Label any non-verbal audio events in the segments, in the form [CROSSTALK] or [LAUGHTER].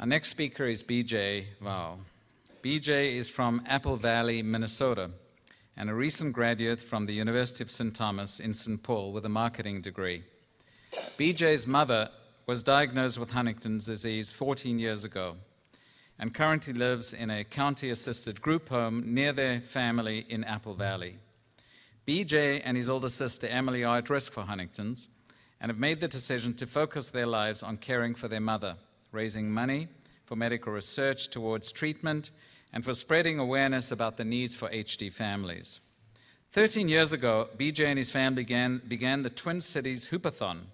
Our next speaker is BJ Wow. BJ is from Apple Valley, Minnesota, and a recent graduate from the University of St. Thomas in St. Paul with a marketing degree. BJ's mother was diagnosed with Huntington's disease 14 years ago and currently lives in a county-assisted group home near their family in Apple Valley. BJ and his older sister Emily are at risk for Huntington's and have made the decision to focus their lives on caring for their mother, raising money for medical research towards treatment, and for spreading awareness about the needs for HD families. 13 years ago, BJ and his family began, began the Twin Cities Hoopathon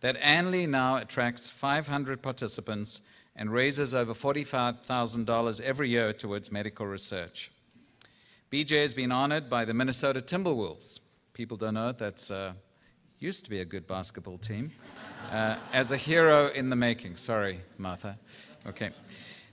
that annually now attracts 500 participants and raises over $45,000 every year towards medical research. BJ has been honored by the Minnesota Timberwolves. People don't know it, that's uh, used to be a good basketball team. Uh, as a hero in the making. Sorry, Martha. Okay.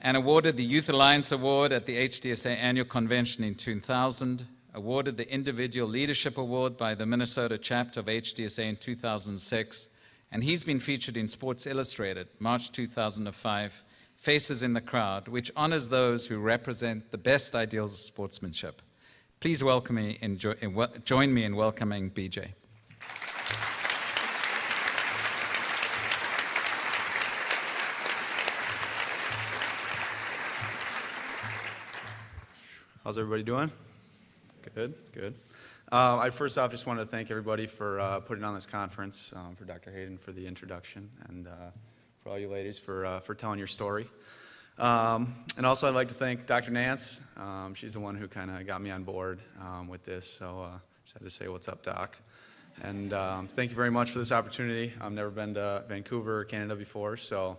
And awarded the Youth Alliance Award at the HDSA Annual Convention in 2000. Awarded the Individual Leadership Award by the Minnesota chapter of HDSA in 2006 and he's been featured in Sports Illustrated, March 2005, Faces in the Crowd, which honors those who represent the best ideals of sportsmanship. Please welcome me jo join me in welcoming BJ. How's everybody doing? Good, good. Uh, I first off just want to thank everybody for uh, putting on this conference, um, for Dr. Hayden for the introduction, and uh, for all you ladies for, uh, for telling your story. Um, and also I'd like to thank Dr. Nance. Um, she's the one who kind of got me on board um, with this, so uh, just had to say what's up, Doc. And um, thank you very much for this opportunity. I've never been to Vancouver, Canada before, so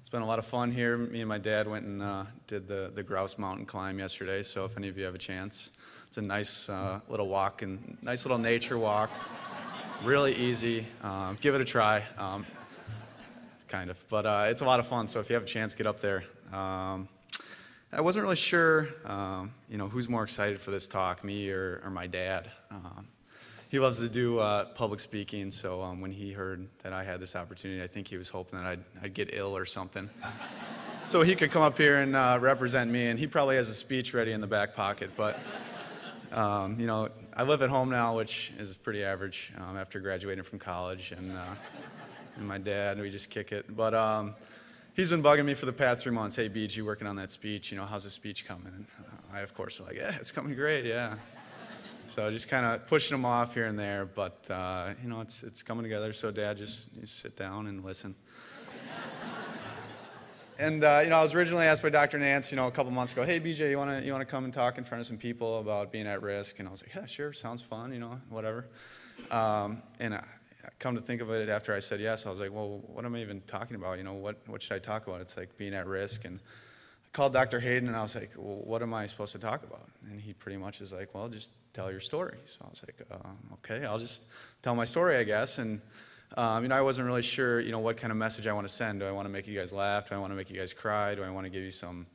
it's been a lot of fun here. Me and my dad went and uh, did the, the Grouse Mountain climb yesterday, so if any of you have a chance, it's a nice uh, little walk and nice little nature walk. really easy. Um, give it a try. Um, kind of. But uh, it's a lot of fun, so if you have a chance, get up there. Um, I wasn't really sure, um, you know, who's more excited for this talk, me or, or my dad. He loves to do uh, public speaking, so um, when he heard that I had this opportunity, I think he was hoping that I'd, I'd get ill or something. [LAUGHS] so he could come up here and uh, represent me, and he probably has a speech ready in the back pocket, but um, you know, I live at home now, which is pretty average um, after graduating from college, and, uh, and, my dad, we just kick it. But um, he's been bugging me for the past three months. Hey, BJ, working on that speech. You know, how's the speech coming? And I, of course, was like, yeah, it's coming great, yeah. So just kind of pushing them off here and there, but uh, you know, it's it's coming together. So, Dad, just, just sit down and listen. And uh, you know, I was originally asked by Dr. Nance, you know, a couple months ago, "Hey, BJ, you want to you want to come and talk in front of some people about being at risk?" And I was like, "Yeah, sure, sounds fun, you know, whatever." Um, and I, come to think of it, after I said yes, I was like, "Well, what am I even talking about? You know, what what should I talk about?" It's like being at risk. And I called Dr. Hayden, and I was like, "Well, what am I supposed to talk about?" And he pretty much is like, "Well, just tell your story." So I was like, uh, "Okay, I'll just tell my story, I guess." And um, you know, I wasn't really sure, you know, what kind of message I want to send. Do I want to make you guys laugh? Do I want to make you guys cry? Do I want to give you some,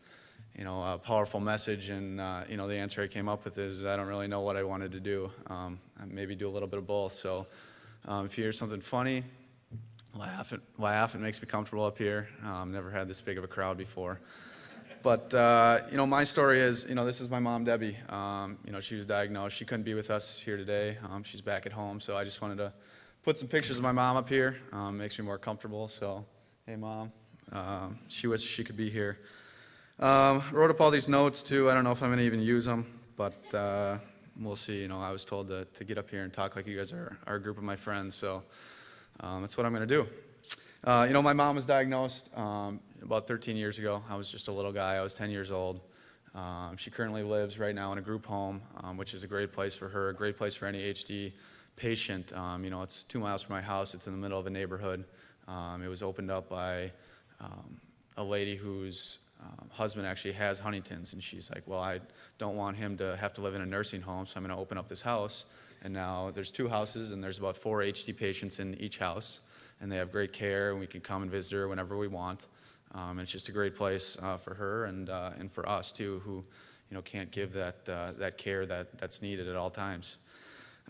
you know, a powerful message? And, uh, you know, the answer I came up with is I don't really know what I wanted to do. Um, maybe do a little bit of both. So um, if you hear something funny, laugh. It, laugh. It makes me comfortable up here. Um, I've never had this big of a crowd before. But, uh, you know, my story is, you know, this is my mom, Debbie. Um, you know, she was diagnosed. She couldn't be with us here today. Um, she's back at home. So I just wanted to put some pictures of my mom up here. Um, makes me more comfortable. So, hey, mom. Um, she wishes she could be here. Um, wrote up all these notes too. I don't know if I'm to even use them, but uh, we'll see. You know, I was told to, to get up here and talk like you guys are, are a group of my friends. So um, that's what I'm going to do. Uh, you know, my mom was diagnosed um, about 13 years ago. I was just a little guy. I was 10 years old. Um, she currently lives right now in a group home, um, which is a great place for her, a great place for any HD patient. Um, you know, it's two miles from my house. It's in the middle of a neighborhood. Um, it was opened up by um, a lady whose husband actually has Huntington's, and she's like, well, I don't want him to have to live in a nursing home, so I'm going to open up this house. And now there's two houses, and there's about four HD patients in each house, and they have great care, and we can come and visit her whenever we want. Um, and it's just a great place uh, for her and, uh, and for us, too, who you know, can't give that, uh, that care that, that's needed at all times.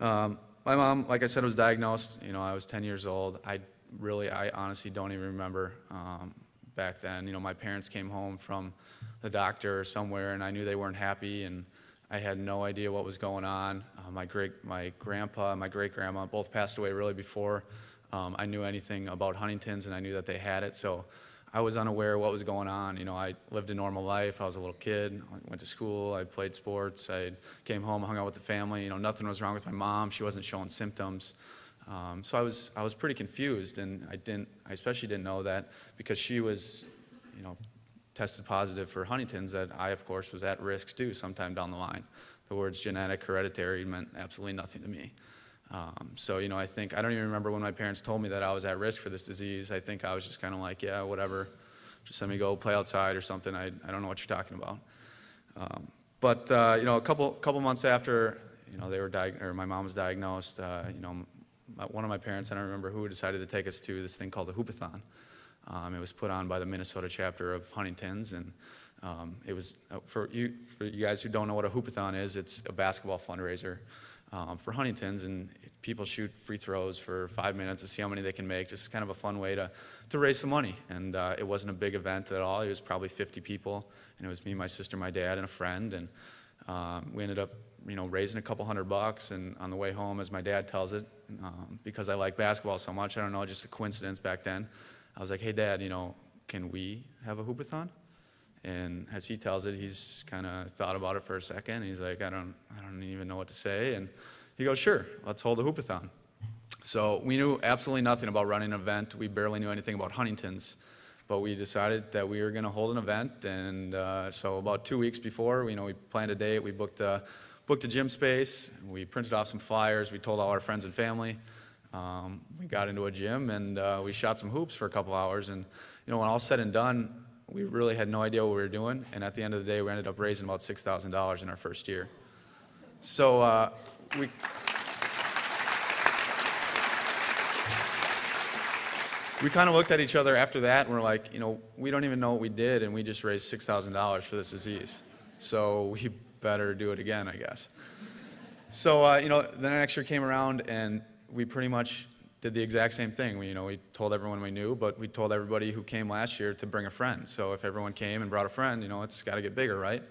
Um, my mom, like I said, was diagnosed. You know, I was 10 years old. I really, I honestly don't even remember um, back then. You know, my parents came home from the doctor or somewhere, and I knew they weren't happy, and I had no idea what was going on. Uh, my great, my grandpa and my great grandma both passed away really before um, I knew anything about Huntington's, and I knew that they had it. So I was unaware of what was going on. You know, I lived a normal life. I was a little kid. I went to school. I played sports. I came home, hung out with the family. You know, nothing was wrong with my mom. She wasn't showing symptoms. Um, so I was, I was pretty confused, and I didn't, I especially didn't know that because she was, you know, tested positive for Huntington's, that I, of course, was at risk too sometime down the line. The words genetic, hereditary meant absolutely nothing to me. Um, so, you know, I think, I don't even remember when my parents told me that I was at risk for this disease. I think I was just kind of like, yeah, whatever, just let me go play outside or something. I, I don't know what you're talking about. Um, but, uh, you know, a couple, couple months after, you know, they were or my mom was diagnosed, uh, you know, one of my parents, I don't remember who, decided to take us to this thing called the Hoopathon. Um, it was put on by the Minnesota chapter of Huntington's, and um, it was uh, for you, for you guys who don't know what a Hoopathon is. It's a basketball fundraiser um, for Huntington's, and people shoot free throws for five minutes to see how many they can make. Just kind of a fun way to to raise some money. And uh, it wasn't a big event at all. It was probably 50 people, and it was me, my sister, my dad, and a friend, and um, we ended up you know, raising a couple hundred bucks, and on the way home, as my dad tells it, um, because I like basketball so much, I don't know, just a coincidence back then, I was like, hey, Dad, you know, can we have a hoopathon? And as he tells it, he's kind of thought about it for a second. He's like, I don't, I don't even know what to say. And he goes, sure, let's hold a hoopathon. So we knew absolutely nothing about running an event. We barely knew anything about Huntington's. But we decided that we were going to hold an event. And uh, so about two weeks before, you know, we planned a date. We booked a, booked a gym space. We printed off some flyers. We told all our friends and family. Um, we got into a gym and uh, we shot some hoops for a couple hours. And you know, when all said and done, we really had no idea what we were doing. And at the end of the day, we ended up raising about six thousand dollars in our first year. So uh, we. We kind of looked at each other after that and we're like, you know, we don't even know what we did and we just raised $6,000 for this disease. So we better do it again, I guess. So, uh, you know, the next year came around and we pretty much did the exact same thing. We, you know, we told everyone we knew, but we told everybody who came last year to bring a friend. So if everyone came and brought a friend, you know, it's got to get bigger, right?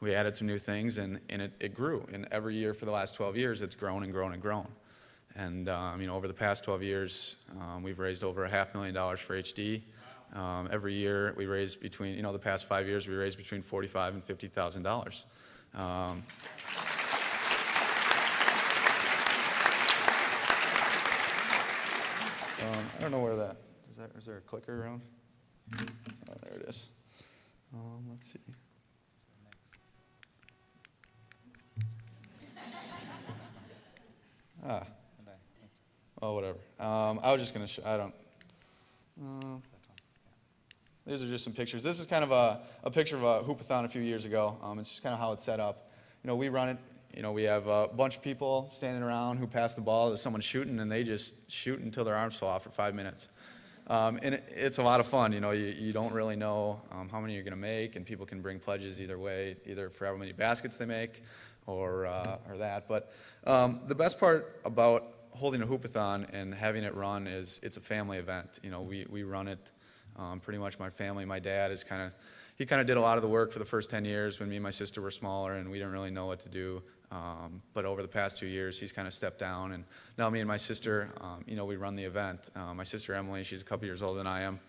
We added some new things and, and it, it grew. And every year for the last 12 years, it's grown and grown and grown. And, um, you know, over the past 12 years, um, we've raised over a half million dollars for HD. Um, every year we raise between, you know, the past five years we raised between 45 and $50,000. Um, Um, I don't know where is there a clicker around? Oh, there it is. Um, let's see. Ah. Oh, whatever. Um, I was just gonna, sh- I don't, uh, these are just some pictures. This is kind of a, a picture of a hoopathon a few years ago. Um, it's just kind of how it's set up. You know, we run it, you know, we have a bunch of people standing around who pass the ball to someone shooting, and they just shoot until their arms fall off for five minutes. Um, and it, it's a lot of fun. You know, you, you don't really know um, how many you're going to make, and people can bring pledges either way, either for how many baskets they make or, uh, or that. But um, the best part about holding a hoopathon and having it run is it's a family event. You know, we, we run it um, pretty much my family. My dad is kind of, he kind of did a lot of the work for the first 10 years when me and my sister were smaller and we didn't really know what to do. Um, but over the past two years, he's kind of stepped down. And now me and my sister, um, you know, we run the event. Uh, my sister Emily, she's a couple years older than I am.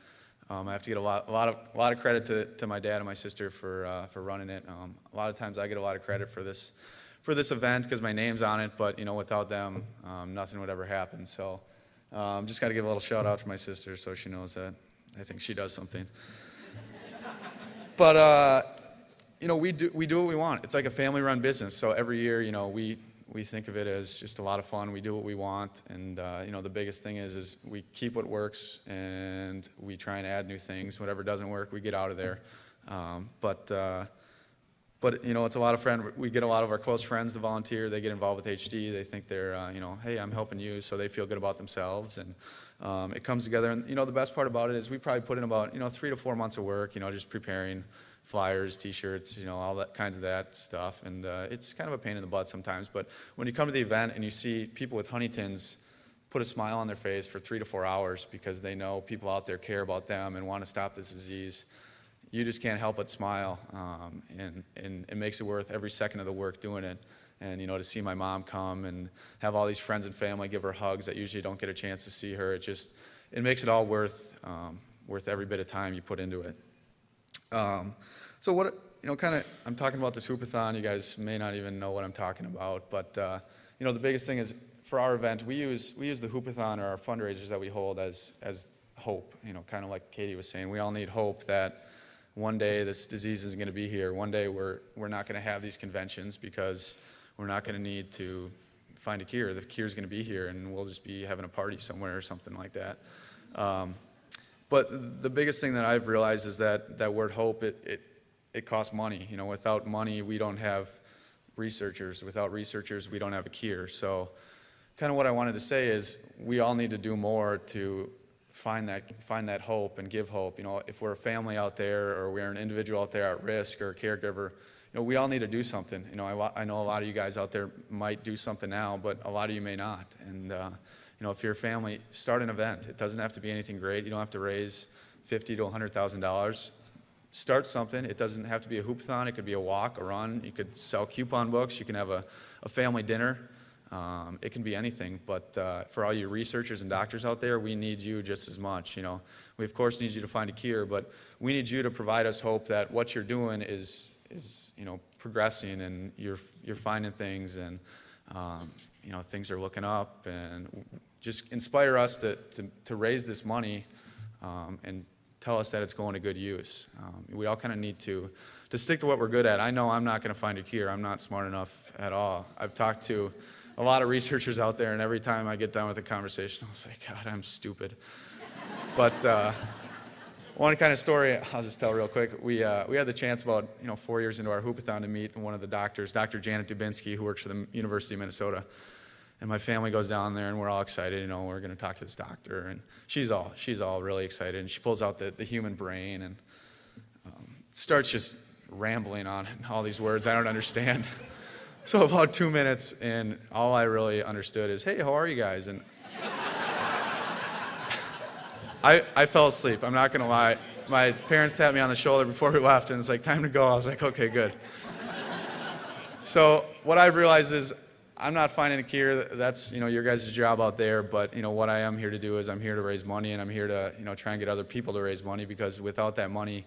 Um, I have to get a lot, a lot of, a lot of credit to, to my dad and my sister for, uh, for running it. Um, a lot of times I get a lot of credit for this, for this event because my name's on it. But you know, without them, um, nothing would ever happen. So, um, just got to give a little shout out to my sister so she knows that I think she does something. [LAUGHS] but uh, you know, we do we do what we want. It's like a family-run business. So every year, you know, we we think of it as just a lot of fun. We do what we want, and uh, you know, the biggest thing is is we keep what works, and we try and add new things. Whatever doesn't work, we get out of there. Um, but uh, but you know, it's a lot of friend. We get a lot of our close friends to volunteer. They get involved with HD. They think they're, uh, you know, hey, I'm helping you, so they feel good about themselves, and um, it comes together. And you know, the best part about it is we probably put in about, you know, three to four months of work. You know, just preparing flyers, T-shirts, you know, all that kinds of that stuff. And uh, it's kind of a pain in the butt sometimes. But when you come to the event and you see people with Huntington's put a smile on their face for three to four hours because they know people out there care about them and want to stop this disease, you just can't help but smile. Um, and, and it makes it worth every second of the work doing it. And, you know, to see my mom come and have all these friends and family give her hugs that usually don't get a chance to see her, it just, it makes it all worth, um, worth every bit of time you put into it. Um, so what, you know, kind of, I'm talking about this hoopathon. You guys may not even know what I'm talking about, but, uh, you know, the biggest thing is for our event, we use, we use the hoopathon or our fundraisers that we hold as, as hope, you know, kind of like Katie was saying. We all need hope that one day this disease isn't going to be here. One day we're, we're not going to have these conventions because we're not going to need to find a cure. The cure is going to be here and we'll just be having a party somewhere or something like that. Um, but the biggest thing that I've realized is that that word hope, it, it, it costs money. You know, without money, we don't have researchers. Without researchers, we don't have a cure. So kind of what I wanted to say is we all need to do more to find that, find that hope and give hope. You know, if we're a family out there or we're an individual out there at risk or a caregiver, you know, we all need to do something. You know, I, I know a lot of you guys out there might do something now, but a lot of you may not. And, uh, you know, if you're a family, start an event. It doesn't have to be anything great. You don't have to raise fifty to hundred thousand dollars. Start something. It doesn't have to be a hoopathon. It could be a walk, a run. You could sell coupon books. You can have a, a family dinner. Um, it can be anything. But uh, for all you researchers and doctors out there, we need you just as much. You know, we of course need you to find a cure, but we need you to provide us hope that what you're doing is is you know progressing and you're you're finding things and um, you know things are looking up and just inspire us to, to, to raise this money um, and tell us that it's going to good use. Um, we all kind of need to, to stick to what we're good at. I know I'm not going to find a cure. I'm not smart enough at all. I've talked to a lot of researchers out there, and every time I get done with a conversation, I'll say, God, I'm stupid. but uh, one kind of story I'll just tell real quick. We, uh, we had the chance about you know, four years into our hoopathon to meet one of the doctors, Dr. Janet Dubinsky, who works for the University of Minnesota and my family goes down there and we're all excited you know we're going to talk to this doctor. And she's all she's all really excited. And she pulls out the, the human brain and um, starts just rambling on [LAUGHS] all these words i don't understand. [LAUGHS] So about two minutes and all i really understood is hey how are you guys? And [LAUGHS] I, I fell asleep i'm not going to lie. My parents tapped me on the shoulder before we left and it's like time to go. I was like okay good. So what i've realized is I'm not finding a cure. That's you know your guys' job out there. But you know what I am here to do is I'm here to raise money, and I'm here to you know try and get other people to raise money because without that money,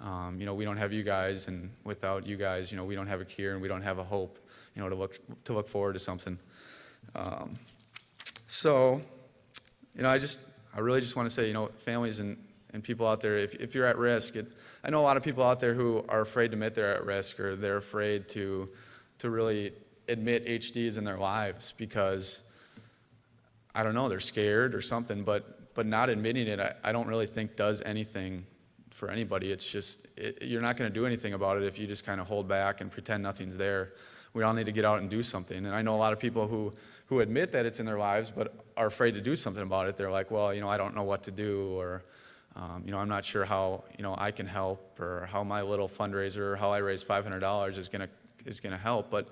um, you know we don't have you guys, and without you guys, you know we don't have a cure and we don't have a hope, you know to look to look forward to something. Um, so, you know I just I really just want to say you know families and and people out there, if, if you're at risk, it, I know a lot of people out there who are afraid to admit they're at risk or they're afraid to to really admit HDs in their lives because I don't know, they're scared or something, but, but not admitting it, I, I don't really think does anything for anybody. It's just, it, you're not going to do anything about it if you just kind of hold back and pretend nothing's there. We all need to get out and do something. And I know a lot of people who, who admit that it's in their lives but are afraid to do something about it. They're like, well, you know, I don't know what to do or, um, you know, I'm not sure how, you know, I can help or how my little fundraiser, or how I raise $500 is going to is going to help. But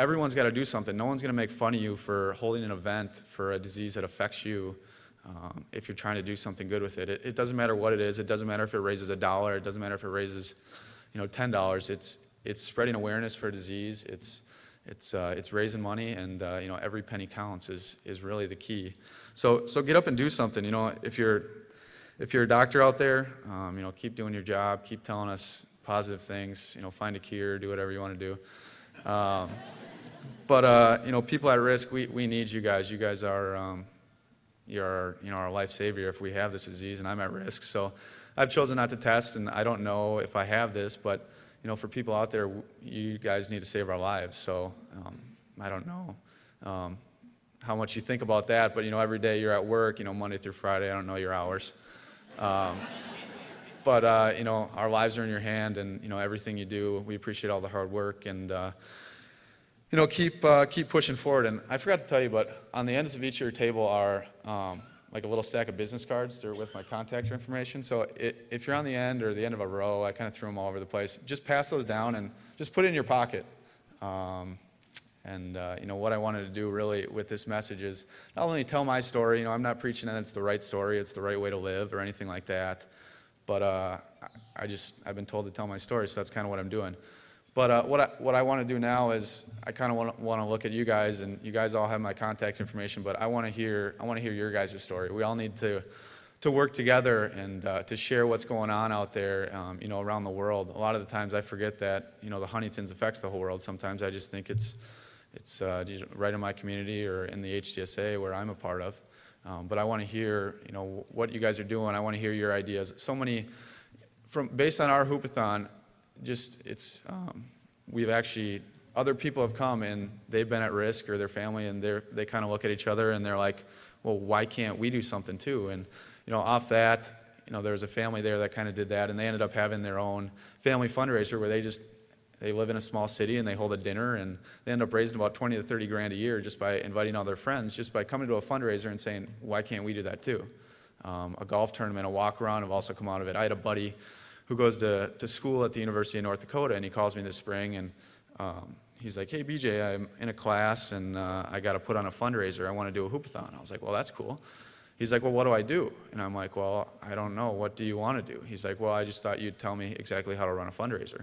everyone's got to do something. No one's going to make fun of you for holding an event for a disease that affects you um, if you're trying to do something good with it. it. it. doesn't matter what it is. It doesn't matter if it raises a dollar. It doesn't matter if it raises, you know, ten dollars. It's it's spreading awareness for a disease. It's it's uh, it's raising money, and uh, you know every penny counts is is really the key. So so get up and do something. You know, if you're if you're a doctor out there, um, you know, keep doing your job. Keep telling us positive things. You know, find a cure. Do whatever you want to do. Um, but uh, you know, people at risk, we, we need you guys. You guys are um, you're you know our life savior if we have this disease, and I'm at risk. So I've chosen not to test, and I don't know if I have this, but you know, for people out there, you guys need to save our lives. So um, I don't know um, how much you think about that, but you know, every day you're at work, you know, Monday through Friday. I don't know your hours. Um, but uh, you know, our lives are in your hand, and you know, everything you do, we appreciate all the hard work and. Uh, you know, keep, uh, keep pushing forward. And I forgot to tell you, but on the ends of each of your table are um, like a little stack of business cards. They're with my contact information. So it, if you're on the end or the end of a row, I kind of threw them all over the place. Just pass those down and just put it in your pocket. Um, And, uh, you know, what I wanted to do really with this message is not only tell my story, you know, I'm not preaching that it's the right story, it's the right way to live or anything like that, but uh, I just, I've been told to tell my story, so that's kind of what I'm doing. But uh, what I, what I want to do now is I kind of want to, look at you guys, and you guys all have my contact information, but I want to hear, I want to hear your guys' story. We all need to, to work together and uh, to share what's going on out there, um, you know, around the world. A lot of the times I forget that, you know, the Huntington's affects the whole world. Sometimes I just think it's, it's uh, right in my community or in the HDSA where I'm a part of. Um, but I want to hear, you know, what you guys are doing. I want to hear your ideas. So many, from based on our hoopathon, just it's um, we've actually other people have come and they've been at risk or their family and they they kind of look at each other and they're like, well, why can't we do something too? And you know, off that, you know, there was a family there that kind of did that, and they ended up having their own family fundraiser where they just they live in a small city and they hold a dinner and they end up raising about 20 to 30 grand a year just by inviting all their friends, just by coming to a fundraiser and saying, why can't we do that too? Um, a golf tournament, a walk around have also come out of it. I had a buddy who goes to, to school at the University of North Dakota and he calls me this spring and um, he's like, hey BJ, I'm in a class and uh, I got to put on a fundraiser. I want to do a hoopathon. I was like, well, that's cool. He's like, well, what do I do? And I'm like, well, I don't know. What do you want to do? He's like, well, I just thought you'd tell me exactly how to run a fundraiser.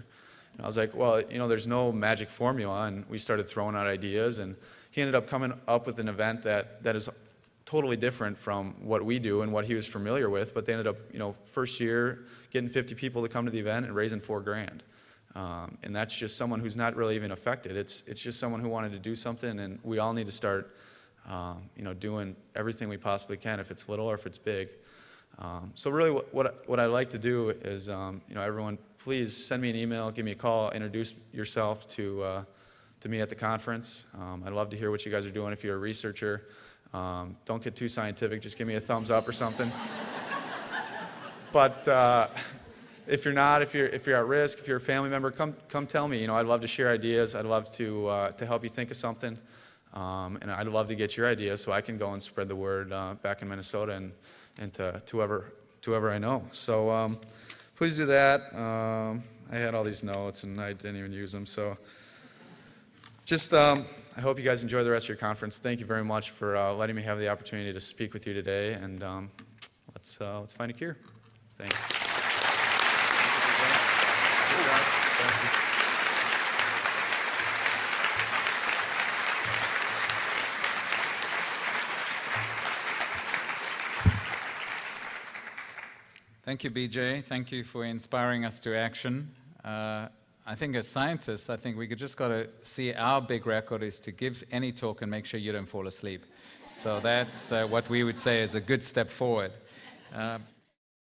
And I was like, well, you know, there's no magic formula. And we started throwing out ideas. And he ended up coming up with an event that, that is totally different from what we do and what he was familiar with. But they ended up, you know, first year getting 50 people to come to the event and raising four grand. Um, and that's just someone who's not really even affected. It's, it's just someone who wanted to do something. And we all need to start, um, you know, doing everything we possibly can, if it's little or if it's big. Um, so really what, what, what I like to do is, um, you know, everyone please send me an email, give me a call, introduce yourself to, uh, to me at the conference. Um, I'd love to hear what you guys are doing if you're a researcher. Um, don't get too scientific, just give me a thumbs up or something. [LAUGHS] but uh, if you're not, if you're, if you're at risk, if you're a family member, come, come tell me. You know, I'd love to share ideas. I'd love to, uh, to help you think of something. Um, and I'd love to get your ideas so I can go and spread the word uh, back in Minnesota and, and to, to, whoever, to whoever I know. So um, please do that. Um, I had all these notes and I didn't even use them. So just, um, I hope you guys enjoy the rest of your conference. Thank you very much for uh, letting me have the opportunity to speak with you today. And um, let's, uh, let's find a cure. Thanks. Thank you, BJ. Thank you for inspiring us to action. Uh, I think as scientists, I think we just got to see our big record is to give any talk and make sure you don't fall asleep. So that's uh, what we would say is a good step forward. Uh,